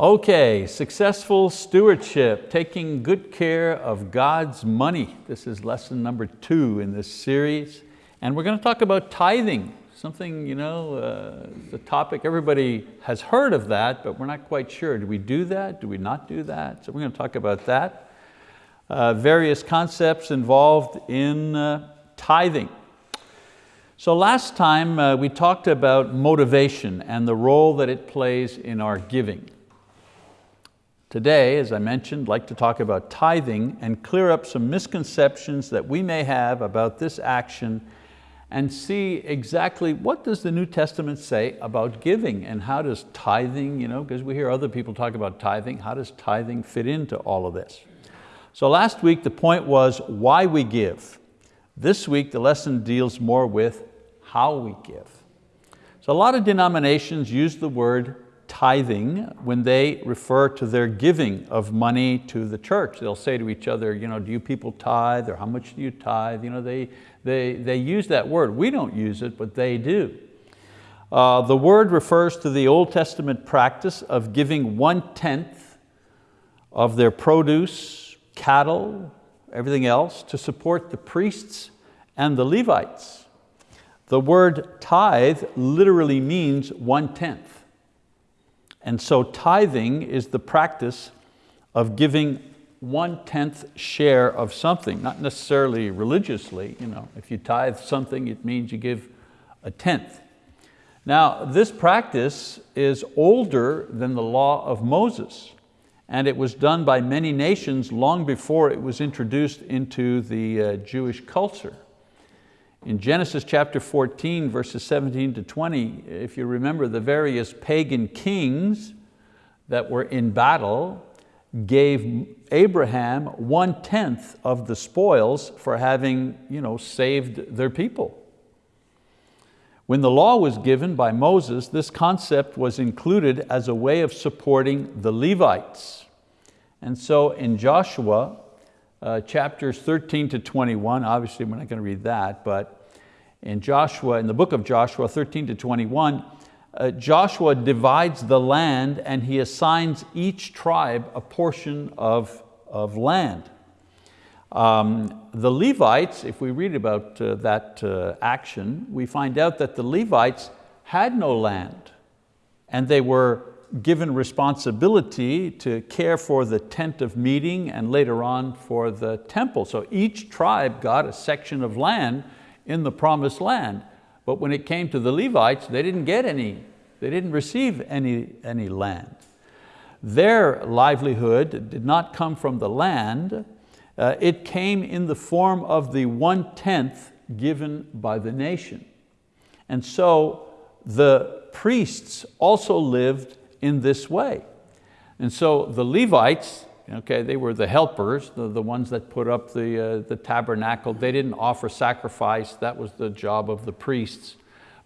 Okay, successful stewardship, taking good care of God's money. This is lesson number two in this series. And we're going to talk about tithing, something, you know, uh, the topic, everybody has heard of that, but we're not quite sure. Do we do that? Do we not do that? So we're going to talk about that. Uh, various concepts involved in uh, tithing. So last time uh, we talked about motivation and the role that it plays in our giving. Today, as I mentioned, I'd like to talk about tithing and clear up some misconceptions that we may have about this action and see exactly what does the New Testament say about giving and how does tithing, you know, because we hear other people talk about tithing, how does tithing fit into all of this? So last week the point was why we give. This week the lesson deals more with how we give. So a lot of denominations use the word tithing when they refer to their giving of money to the church. They'll say to each other, you know, do you people tithe or how much do you tithe? You know, they, they, they use that word. We don't use it, but they do. Uh, the word refers to the Old Testament practice of giving one-tenth of their produce, cattle, everything else to support the priests and the Levites. The word tithe literally means one-tenth. And so tithing is the practice of giving one-tenth share of something, not necessarily religiously. You know, if you tithe something, it means you give a tenth. Now, this practice is older than the law of Moses, and it was done by many nations long before it was introduced into the uh, Jewish culture. In Genesis chapter 14, verses 17 to 20, if you remember the various pagan kings that were in battle gave Abraham one-tenth of the spoils for having you know, saved their people. When the law was given by Moses, this concept was included as a way of supporting the Levites. And so in Joshua, uh, chapters 13 to 21, obviously we're not going to read that, but in Joshua, in the book of Joshua 13 to 21, uh, Joshua divides the land and he assigns each tribe a portion of, of land. Um, the Levites, if we read about uh, that uh, action, we find out that the Levites had no land and they were given responsibility to care for the tent of meeting and later on for the temple. So each tribe got a section of land in the promised land. But when it came to the Levites, they didn't get any, they didn't receive any, any land. Their livelihood did not come from the land, uh, it came in the form of the one-tenth given by the nation. And so the priests also lived in this way. And so the Levites, okay, they were the helpers, the, the ones that put up the, uh, the tabernacle. They didn't offer sacrifice, that was the job of the priests.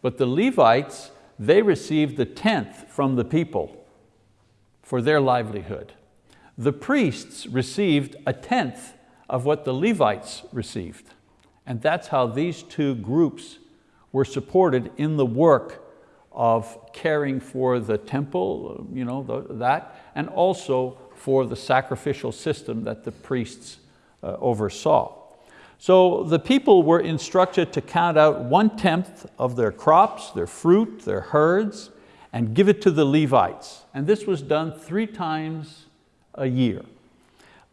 But the Levites, they received the tenth from the people for their livelihood. The priests received a tenth of what the Levites received. And that's how these two groups were supported in the work of caring for the temple, you know, the, that, and also for the sacrificial system that the priests uh, oversaw. So the people were instructed to count out one-tenth of their crops, their fruit, their herds, and give it to the Levites. And this was done three times a year.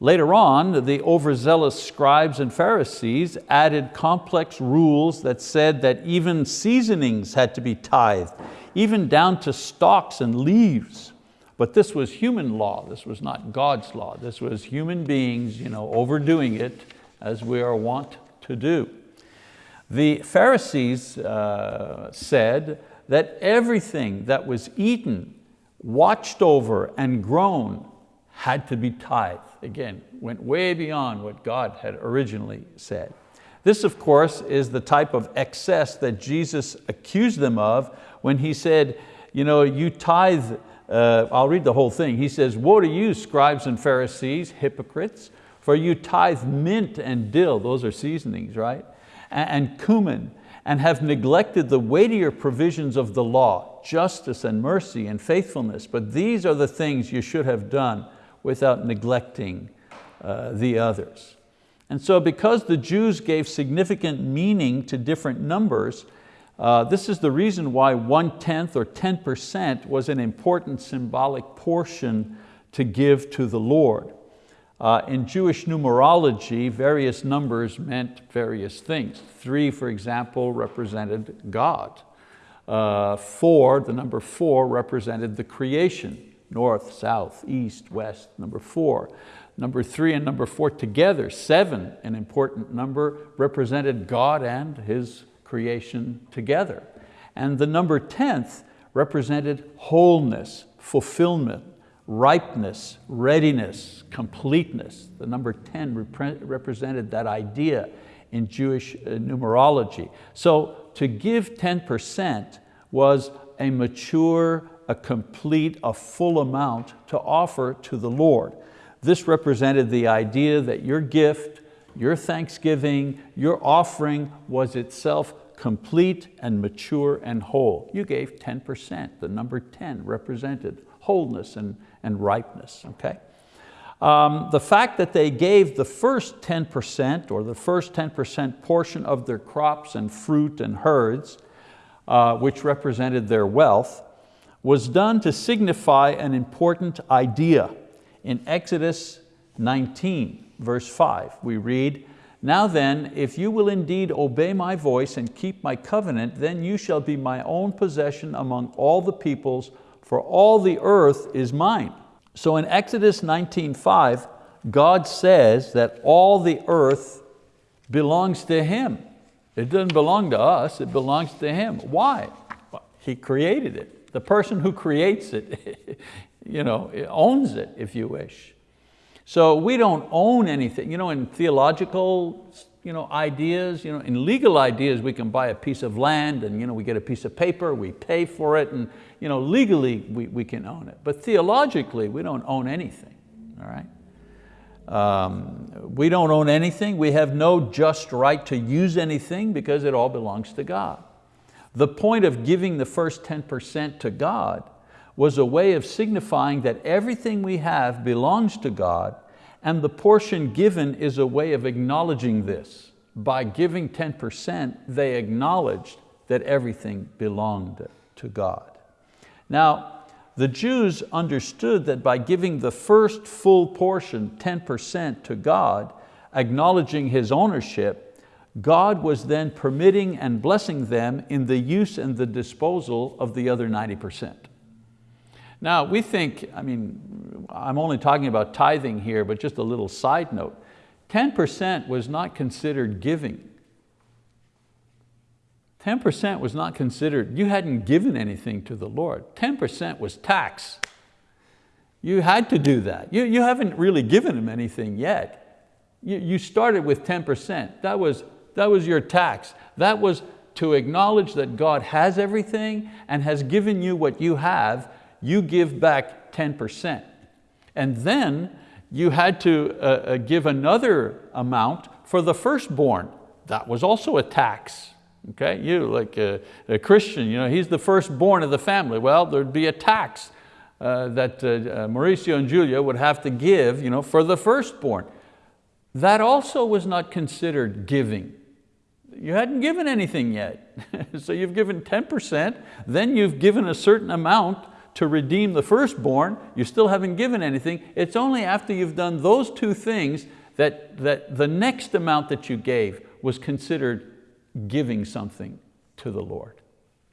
Later on, the overzealous scribes and Pharisees added complex rules that said that even seasonings had to be tithed, even down to stalks and leaves. But this was human law, this was not God's law. This was human beings you know, overdoing it as we are wont to do. The Pharisees uh, said that everything that was eaten, watched over and grown had to be tithed. Again, went way beyond what God had originally said. This, of course, is the type of excess that Jesus accused them of when he said, you know, you tithe, uh, I'll read the whole thing. He says, woe to you, scribes and Pharisees, hypocrites, for you tithe mint and dill, those are seasonings, right? And, and cumin, and have neglected the weightier provisions of the law, justice and mercy and faithfulness. But these are the things you should have done without neglecting uh, the others. And so because the Jews gave significant meaning to different numbers, uh, this is the reason why one-tenth or 10% was an important symbolic portion to give to the Lord. Uh, in Jewish numerology, various numbers meant various things. Three, for example, represented God. Uh, four, the number four represented the creation, north, south, east, west, number four. Number three and number four together, seven, an important number, represented God and His creation together. And the number 10th represented wholeness, fulfillment, ripeness, readiness, completeness. The number 10 repre represented that idea in Jewish uh, numerology. So to give 10% was a mature, a complete, a full amount to offer to the Lord. This represented the idea that your gift, your thanksgiving, your offering was itself complete and mature and whole. You gave 10%, the number 10 represented wholeness and, and ripeness, okay? Um, the fact that they gave the first 10% or the first 10% portion of their crops and fruit and herds, uh, which represented their wealth, was done to signify an important idea. In Exodus 19, verse five, we read, now then, if you will indeed obey my voice and keep my covenant, then you shall be my own possession among all the peoples, for all the earth is mine. So in Exodus 19.5, God says that all the earth belongs to Him. It doesn't belong to us, it belongs to Him. Why? He created it. The person who creates it you know, owns it, if you wish. So we don't own anything. You know, in theological you know, ideas, you know, in legal ideas, we can buy a piece of land and you know, we get a piece of paper, we pay for it, and you know, legally we, we can own it. But theologically, we don't own anything, all right? Um, we don't own anything. We have no just right to use anything because it all belongs to God. The point of giving the first 10% to God was a way of signifying that everything we have belongs to God and the portion given is a way of acknowledging this. By giving 10%, they acknowledged that everything belonged to God. Now, the Jews understood that by giving the first full portion, 10% to God, acknowledging His ownership, God was then permitting and blessing them in the use and the disposal of the other 90%. Now we think, I mean, I'm only talking about tithing here, but just a little side note. 10% was not considered giving. 10% was not considered, you hadn't given anything to the Lord. 10% was tax. You had to do that. You, you haven't really given him anything yet. You, you started with 10%. That was, that was your tax. That was to acknowledge that God has everything and has given you what you have you give back 10%. And then you had to uh, uh, give another amount for the firstborn. That was also a tax. Okay, you like a, a Christian, you know, he's the firstborn of the family. Well, there'd be a tax uh, that uh, uh, Mauricio and Julia would have to give you know, for the firstborn. That also was not considered giving. You hadn't given anything yet. so you've given 10%, then you've given a certain amount to redeem the firstborn, you still haven't given anything. It's only after you've done those two things that, that the next amount that you gave was considered giving something to the Lord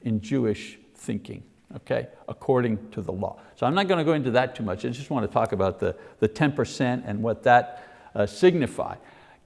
in Jewish thinking, okay, according to the law. So I'm not going to go into that too much. I just want to talk about the, the 10% and what that uh, signify.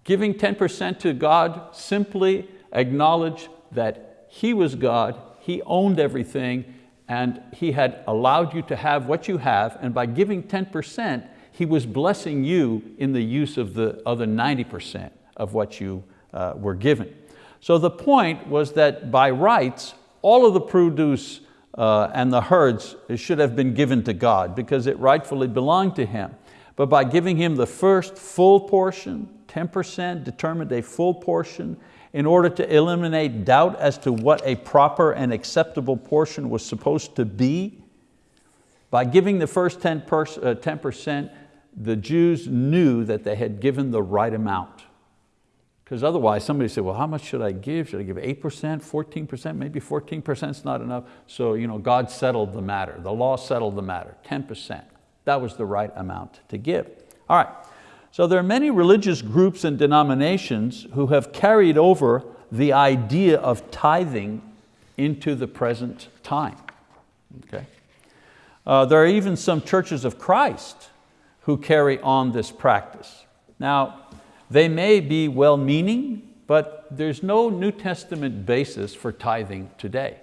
Giving 10% to God simply acknowledged that He was God, He owned everything, and He had allowed you to have what you have, and by giving 10%, He was blessing you in the use of the other 90% of what you uh, were given. So the point was that by rights, all of the produce uh, and the herds should have been given to God because it rightfully belonged to Him. But by giving Him the first full portion, 10% determined a full portion, in order to eliminate doubt as to what a proper and acceptable portion was supposed to be. By giving the first 10%, uh, the Jews knew that they had given the right amount. Because otherwise somebody said, well, how much should I give? Should I give 8%, 14%? Maybe 14% is not enough. So you know, God settled the matter. The law settled the matter, 10%. That was the right amount to give. All right, so there are many religious groups and denominations who have carried over the idea of tithing into the present time. Okay? Uh, there are even some churches of Christ who carry on this practice. Now, they may be well-meaning, but there's no New Testament basis for tithing today.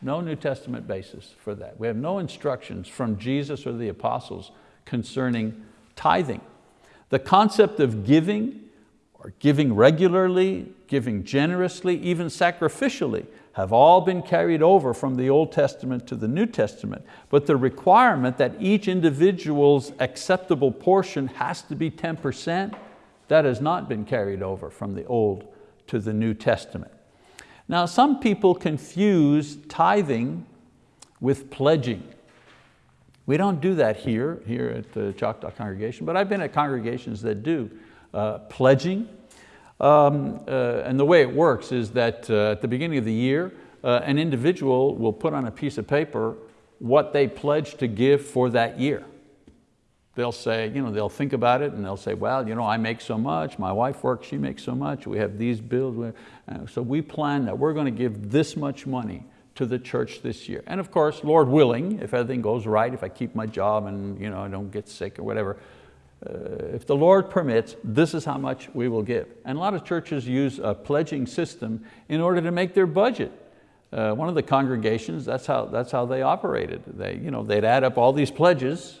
No New Testament basis for that. We have no instructions from Jesus or the apostles concerning tithing. The concept of giving, or giving regularly, giving generously, even sacrificially, have all been carried over from the Old Testament to the New Testament. But the requirement that each individual's acceptable portion has to be 10%, that has not been carried over from the Old to the New Testament. Now some people confuse tithing with pledging. We don't do that here, here at the Choctaw congregation, but I've been at congregations that do uh, pledging. Um, uh, and the way it works is that uh, at the beginning of the year, uh, an individual will put on a piece of paper what they pledge to give for that year they'll say, you know, they'll think about it and they'll say, well, you know, I make so much, my wife works, she makes so much, we have these bills. Uh, so we plan that we're going to give this much money to the church this year. And of course, Lord willing, if everything goes right, if I keep my job and you know, I don't get sick or whatever, uh, if the Lord permits, this is how much we will give. And a lot of churches use a pledging system in order to make their budget. Uh, one of the congregations, that's how, that's how they operated. They, you know, they'd add up all these pledges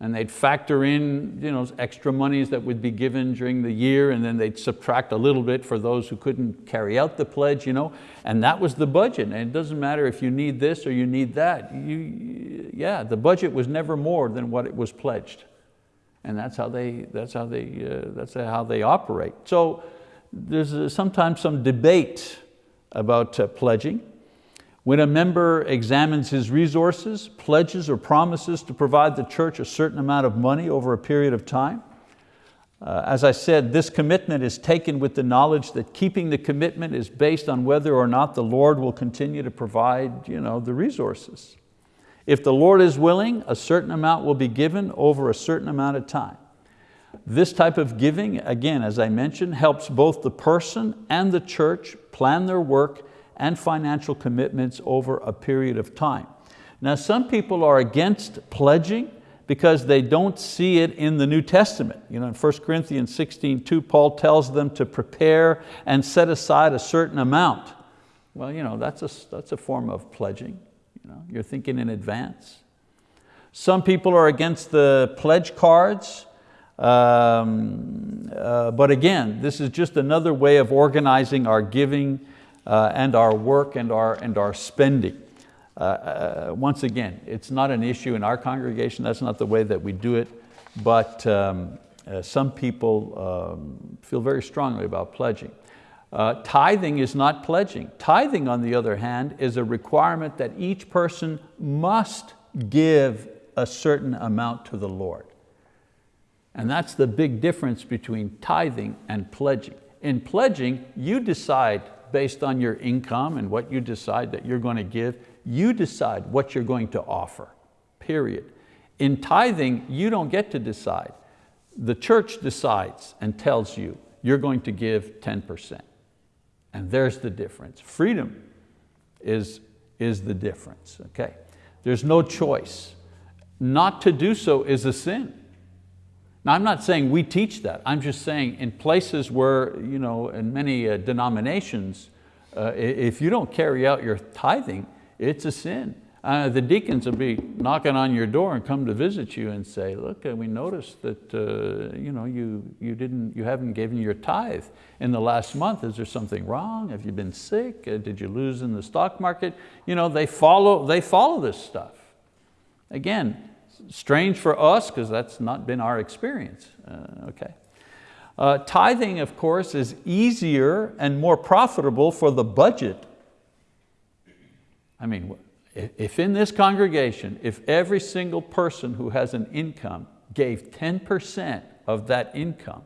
and they'd factor in you know, extra monies that would be given during the year and then they'd subtract a little bit for those who couldn't carry out the pledge, you know? and that was the budget. And it doesn't matter if you need this or you need that. You, yeah, the budget was never more than what it was pledged. And that's how they, that's how they, uh, that's how they operate. So there's uh, sometimes some debate about uh, pledging. When a member examines his resources, pledges or promises to provide the church a certain amount of money over a period of time, uh, as I said, this commitment is taken with the knowledge that keeping the commitment is based on whether or not the Lord will continue to provide you know, the resources. If the Lord is willing, a certain amount will be given over a certain amount of time. This type of giving, again, as I mentioned, helps both the person and the church plan their work and financial commitments over a period of time. Now some people are against pledging because they don't see it in the New Testament. You know, in 1 Corinthians 16, 2, Paul tells them to prepare and set aside a certain amount. Well, you know, that's a, that's a form of pledging. You know, you're thinking in advance. Some people are against the pledge cards, um, uh, but again, this is just another way of organizing our giving uh, and our work and our, and our spending. Uh, uh, once again, it's not an issue in our congregation, that's not the way that we do it, but um, uh, some people um, feel very strongly about pledging. Uh, tithing is not pledging. Tithing, on the other hand, is a requirement that each person must give a certain amount to the Lord. And that's the big difference between tithing and pledging. In pledging, you decide based on your income and what you decide that you're going to give. You decide what you're going to offer, period. In tithing, you don't get to decide. The church decides and tells you you're going to give 10%. And there's the difference. Freedom is, is the difference, okay? There's no choice. Not to do so is a sin. Now I'm not saying we teach that, I'm just saying in places where, you know, in many uh, denominations, uh, if you don't carry out your tithing, it's a sin. Uh, the deacons will be knocking on your door and come to visit you and say, look, uh, we noticed that uh, you, know, you, you, didn't, you haven't given your tithe in the last month. Is there something wrong? Have you been sick? Uh, did you lose in the stock market? You know, they follow, they follow this stuff. Again, strange for us because that's not been our experience, uh, okay? Uh, tithing, of course, is easier and more profitable for the budget. I mean, if in this congregation, if every single person who has an income gave 10% of that income,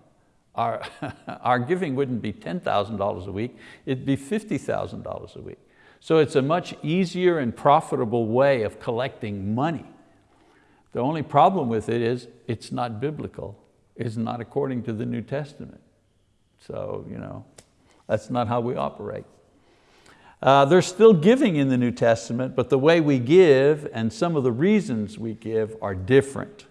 our, our giving wouldn't be $10,000 a week, it'd be $50,000 a week. So it's a much easier and profitable way of collecting money. The only problem with it is it's not biblical. It's not according to the New Testament. So you know, that's not how we operate. Uh, there's still giving in the New Testament, but the way we give and some of the reasons we give are different.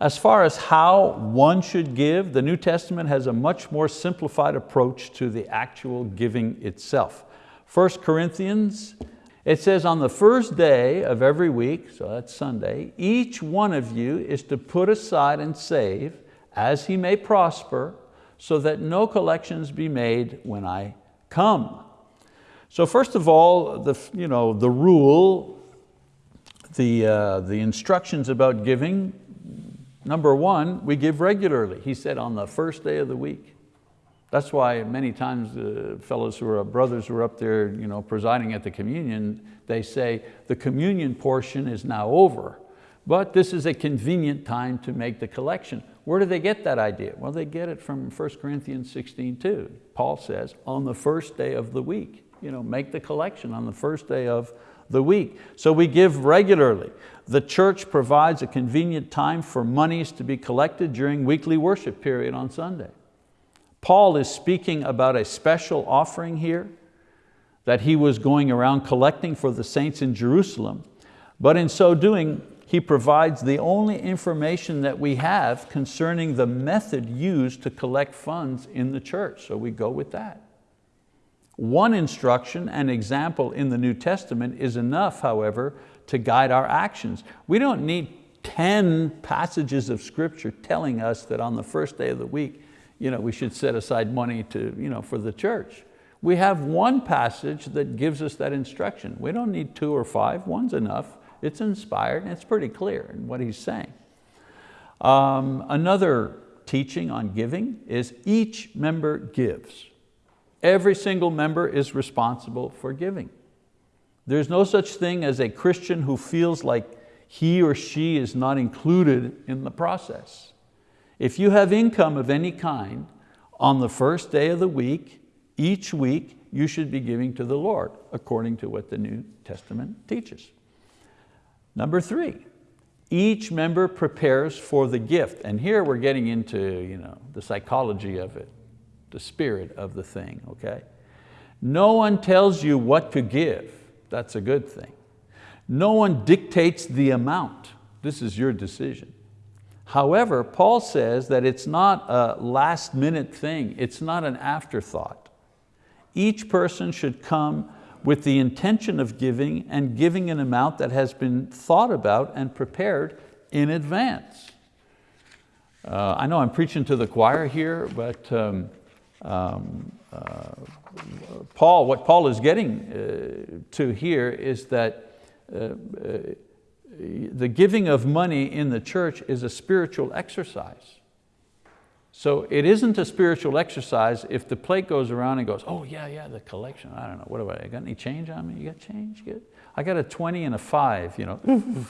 As far as how one should give, the New Testament has a much more simplified approach to the actual giving itself. 1 Corinthians, it says on the first day of every week, so that's Sunday, each one of you is to put aside and save as he may prosper, so that no collections be made when I come. So first of all, the, you know, the rule, the, uh, the instructions about giving, number one, we give regularly. He said on the first day of the week. That's why many times the fellows who are brothers who are up there you know, presiding at the communion, they say the communion portion is now over, but this is a convenient time to make the collection. Where do they get that idea? Well, they get it from 1 Corinthians 16, 2. Paul says, on the first day of the week, you know, make the collection on the first day of the week. So we give regularly. The church provides a convenient time for monies to be collected during weekly worship period on Sunday. Paul is speaking about a special offering here that he was going around collecting for the saints in Jerusalem. But in so doing, he provides the only information that we have concerning the method used to collect funds in the church. So we go with that. One instruction and example in the New Testament is enough, however, to guide our actions. We don't need 10 passages of scripture telling us that on the first day of the week you know, we should set aside money to, you know, for the church. We have one passage that gives us that instruction. We don't need two or five, one's enough. It's inspired and it's pretty clear in what he's saying. Um, another teaching on giving is each member gives. Every single member is responsible for giving. There's no such thing as a Christian who feels like he or she is not included in the process. If you have income of any kind, on the first day of the week, each week, you should be giving to the Lord, according to what the New Testament teaches. Number three, each member prepares for the gift. And here we're getting into you know, the psychology of it, the spirit of the thing, okay? No one tells you what to give. That's a good thing. No one dictates the amount. This is your decision. However, Paul says that it's not a last minute thing, it's not an afterthought. Each person should come with the intention of giving and giving an amount that has been thought about and prepared in advance. Uh, I know I'm preaching to the choir here, but um, um, uh, Paul, what Paul is getting uh, to here is that uh, uh, the giving of money in the church is a spiritual exercise. So it isn't a spiritual exercise if the plate goes around and goes, oh yeah, yeah, the collection, I don't know, what about, I got any change on me? You got change, good? I got a 20 and a five, you know,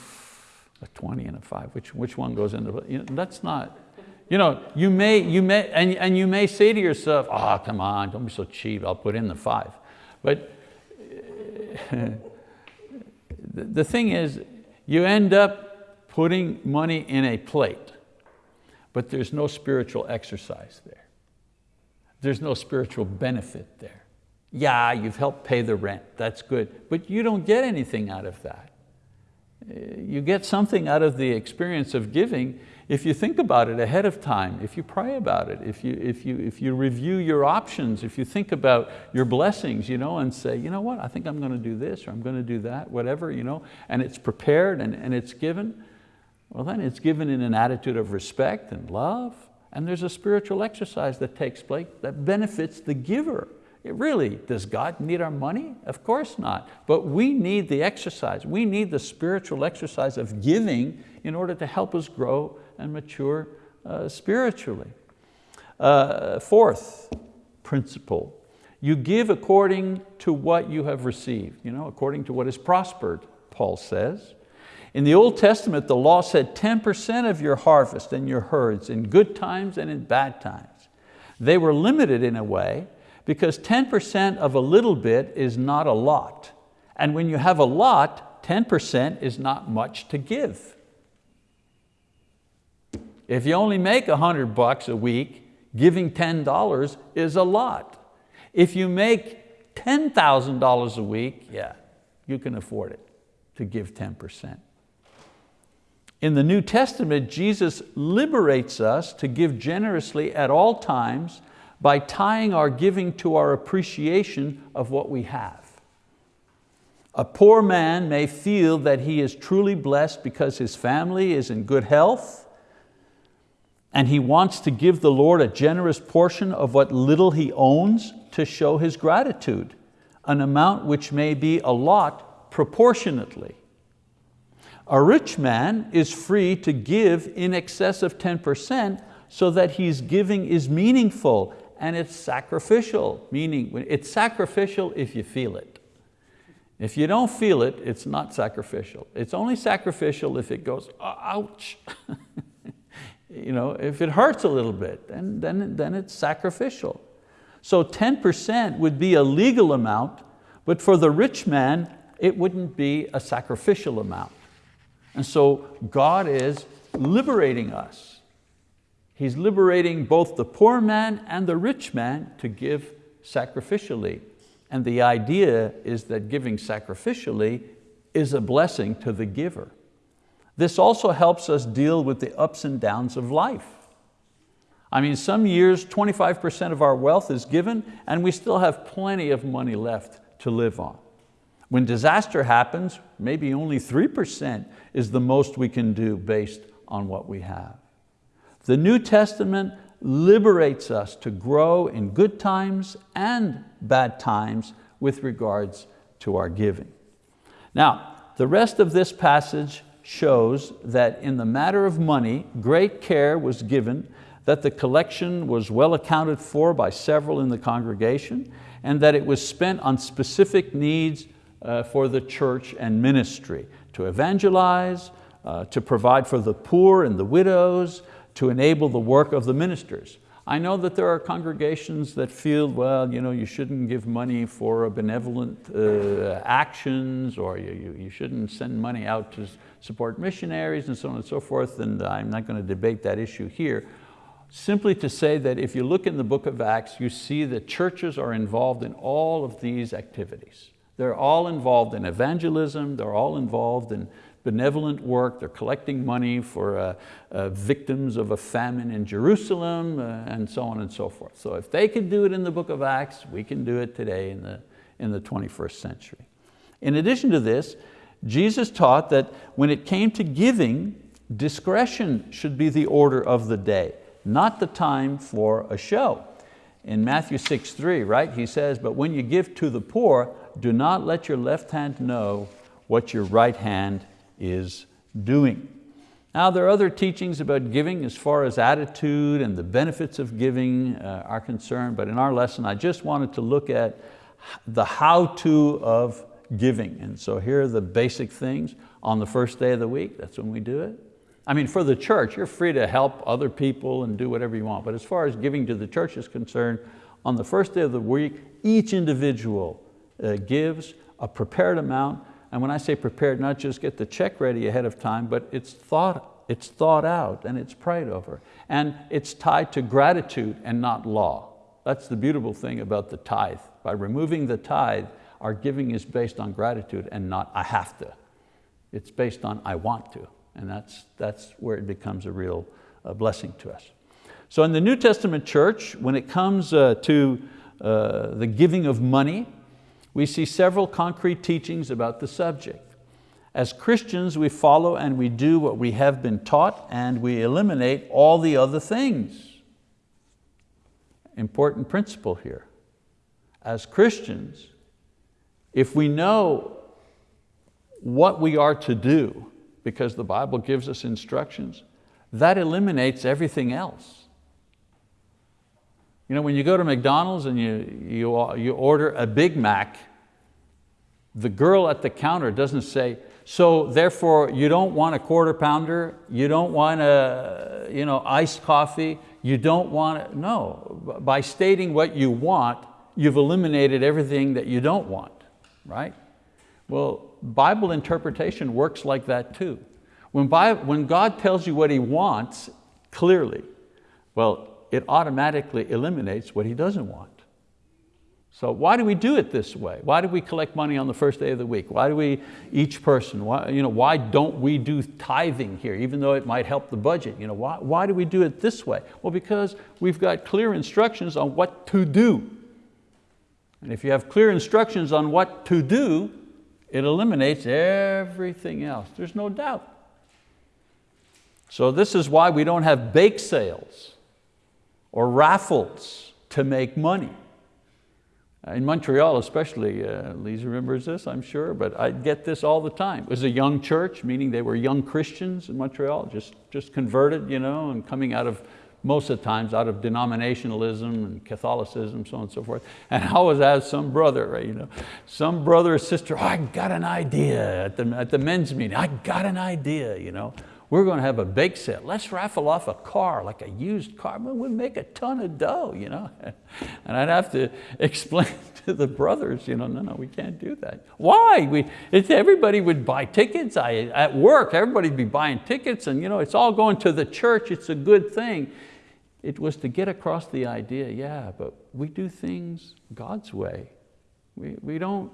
a 20 and a five, which, which one goes into, you know, that's not, you know, you may, you may and, and you may say to yourself, oh, come on, don't be so cheap, I'll put in the five. But the, the thing is, you end up putting money in a plate, but there's no spiritual exercise there. There's no spiritual benefit there. Yeah, you've helped pay the rent, that's good, but you don't get anything out of that. You get something out of the experience of giving if you think about it ahead of time, if you pray about it, if you, if you, if you review your options, if you think about your blessings you know, and say, you know what, I think I'm going to do this or I'm going to do that, whatever, you know, and it's prepared and, and it's given, well then it's given in an attitude of respect and love, and there's a spiritual exercise that takes place that benefits the giver. It really, does God need our money? Of course not. But we need the exercise. We need the spiritual exercise of giving in order to help us grow and mature uh, spiritually. Uh, fourth principle, you give according to what you have received, you know, according to what is prospered, Paul says. In the Old Testament, the law said 10% of your harvest and your herds in good times and in bad times. They were limited in a way because 10% of a little bit is not a lot. And when you have a lot, 10% is not much to give. If you only make 100 bucks a week, giving $10 is a lot. If you make $10,000 a week, yeah, you can afford it to give 10%. In the New Testament, Jesus liberates us to give generously at all times by tying our giving to our appreciation of what we have. A poor man may feel that he is truly blessed because his family is in good health and he wants to give the Lord a generous portion of what little he owns to show his gratitude, an amount which may be a lot proportionately. A rich man is free to give in excess of 10% so that his giving is meaningful and it's sacrificial, meaning it's sacrificial if you feel it. If you don't feel it, it's not sacrificial. It's only sacrificial if it goes, oh, ouch. you know, if it hurts a little bit, then, then, then it's sacrificial. So 10% would be a legal amount, but for the rich man, it wouldn't be a sacrificial amount. And so God is liberating us. He's liberating both the poor man and the rich man to give sacrificially. And the idea is that giving sacrificially is a blessing to the giver. This also helps us deal with the ups and downs of life. I mean, some years 25% of our wealth is given and we still have plenty of money left to live on. When disaster happens, maybe only 3% is the most we can do based on what we have. The New Testament liberates us to grow in good times and bad times with regards to our giving. Now, the rest of this passage shows that in the matter of money, great care was given that the collection was well accounted for by several in the congregation and that it was spent on specific needs uh, for the church and ministry, to evangelize, uh, to provide for the poor and the widows, to enable the work of the ministers. I know that there are congregations that feel, well, you, know, you shouldn't give money for benevolent uh, actions or you, you, you shouldn't send money out to support missionaries and so on and so forth, and I'm not going to debate that issue here. Simply to say that if you look in the book of Acts, you see that churches are involved in all of these activities. They're all involved in evangelism, they're all involved in benevolent work, they're collecting money for uh, uh, victims of a famine in Jerusalem, uh, and so on and so forth. So if they could do it in the book of Acts, we can do it today in the, in the 21st century. In addition to this, Jesus taught that when it came to giving, discretion should be the order of the day, not the time for a show. In Matthew 6, 3, right, he says, but when you give to the poor, do not let your left hand know what your right hand is doing. Now there are other teachings about giving as far as attitude and the benefits of giving uh, are concerned, but in our lesson I just wanted to look at the how-to of giving. And so here are the basic things. On the first day of the week, that's when we do it. I mean, for the church, you're free to help other people and do whatever you want, but as far as giving to the church is concerned, on the first day of the week, each individual uh, gives a prepared amount, and when I say prepared, not just get the check ready ahead of time, but it's thought, it's thought out and it's prayed over. And it's tied to gratitude and not law. That's the beautiful thing about the tithe. By removing the tithe, our giving is based on gratitude and not I have to. It's based on I want to. And that's, that's where it becomes a real uh, blessing to us. So in the New Testament church, when it comes uh, to uh, the giving of money, we see several concrete teachings about the subject. As Christians, we follow and we do what we have been taught and we eliminate all the other things. Important principle here. As Christians, if we know what we are to do, because the Bible gives us instructions, that eliminates everything else. You know, when you go to McDonald's and you, you, you order a Big Mac, the girl at the counter doesn't say, so therefore you don't want a quarter pounder, you don't want a you know, iced coffee, you don't want it. No, by stating what you want, you've eliminated everything that you don't want, right? Well, Bible interpretation works like that too. When, Bible, when God tells you what He wants clearly, well, it automatically eliminates what He doesn't want. So why do we do it this way? Why do we collect money on the first day of the week? Why do we, each person, why, you know, why don't we do tithing here, even though it might help the budget? You know, why, why do we do it this way? Well, because we've got clear instructions on what to do. And if you have clear instructions on what to do, it eliminates everything else. There's no doubt. So this is why we don't have bake sales or raffles to make money. In Montreal especially, uh, Lisa remembers this, I'm sure, but I get this all the time. It was a young church, meaning they were young Christians in Montreal, just, just converted, you know, and coming out of, most of the times, out of denominationalism and Catholicism, so on and so forth. And I always ask some brother, right, you know, some brother or sister, oh, I got an idea at the, at the men's meeting, I got an idea, you know we're going to have a bake sale. Let's raffle off a car, like a used car. We'll make a ton of dough, you know. And I'd have to explain to the brothers, you know, no, no, we can't do that. Why? We, it's, everybody would buy tickets. I, at work, everybody'd be buying tickets and you know, it's all going to the church. It's a good thing. It was to get across the idea, yeah, but we do things God's way. We, we, don't,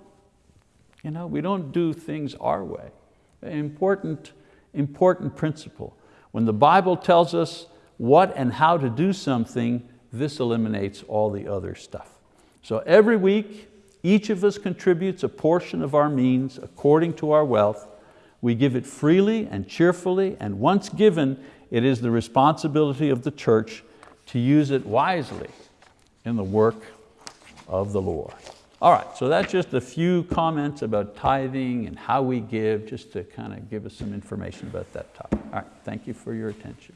you know, we don't do things our way. Important important principle. When the Bible tells us what and how to do something, this eliminates all the other stuff. So every week, each of us contributes a portion of our means according to our wealth. We give it freely and cheerfully, and once given, it is the responsibility of the church to use it wisely in the work of the Lord. All right, so that's just a few comments about tithing and how we give, just to kind of give us some information about that topic. All right, thank you for your attention.